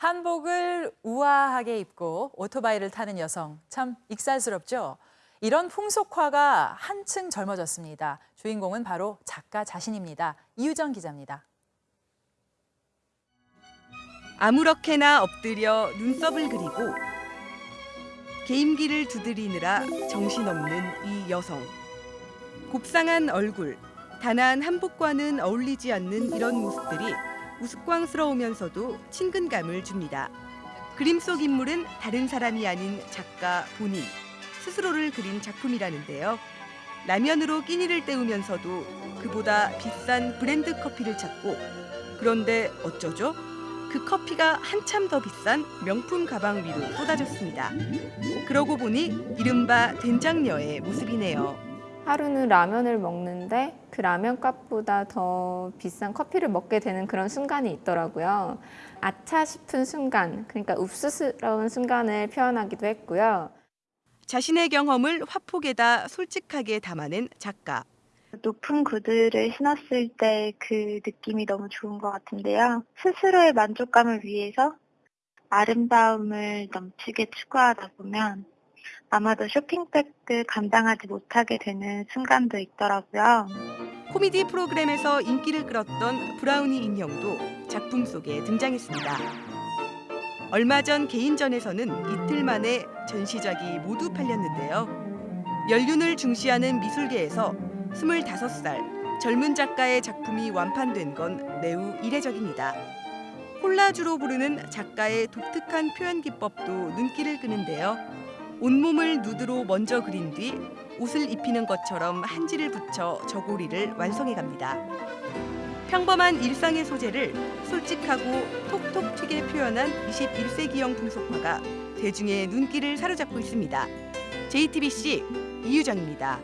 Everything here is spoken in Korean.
한복을 우아하게 입고 오토바이를 타는 여성 참 익살스럽죠. 이런 풍속화가 한층 젊어졌습니다. 주인공은 바로 작가 자신입니다. 이유정 기자입니다. 아무렇게나 엎드려 눈썹을 그리고 게임기를 두드리느라 정신없는 이 여성. 곱상한 얼굴, 단아한 한복과는 어울리지 않는 이런 모습들이 우스꽝스러우면서도 친근감을 줍니다. 그림 속 인물은 다른 사람이 아닌 작가 본인, 스스로를 그린 작품이라는데요. 라면으로 끼니를 때우면서도 그보다 비싼 브랜드 커피를 찾고 그런데 어쩌죠? 그 커피가 한참 더 비싼 명품 가방 위로 쏟아졌습니다. 그러고 보니 이른바 된장녀의 모습이네요. 하루는 라면을 먹는데 그 라면 값보다 더 비싼 커피를 먹게 되는 그런 순간이 있더라고요. 아차 싶은 순간, 그러니까 읍스스러운 순간을 표현하기도 했고요. 자신의 경험을 화폭에다 솔직하게 담아낸 작가. 높은 구두를 신었을 때 그 느낌이 너무 좋은 것 같은데요. 스스로의 만족감을 위해서 아름다움을 넘치게 추구하다 보면 아마도 쇼핑백을 감당하지 못하게 되는 순간도 있더라고요. 코미디 프로그램에서 인기를 끌었던 브라우니 인형도 작품 속에 등장했습니다. 얼마 전 개인전에서는 이틀 만에 전시작이 모두 팔렸는데요. 연륜을 중시하는 미술계에서 25살 젊은 작가의 작품이 완판된 건 매우 이례적입니다. 콜라주로 부르는 작가의 독특한 표현 기법도 눈길을 끄는데요. 온몸을 누드로 먼저 그린 뒤 옷을 입히는 것처럼 한지를 붙여 저고리를 완성해 갑니다. 평범한 일상의 소재를 솔직하고 톡톡 튀게 표현한 21세기형 풍속화가 대중의 눈길을 사로잡고 있습니다. JTBC 이유정입니다.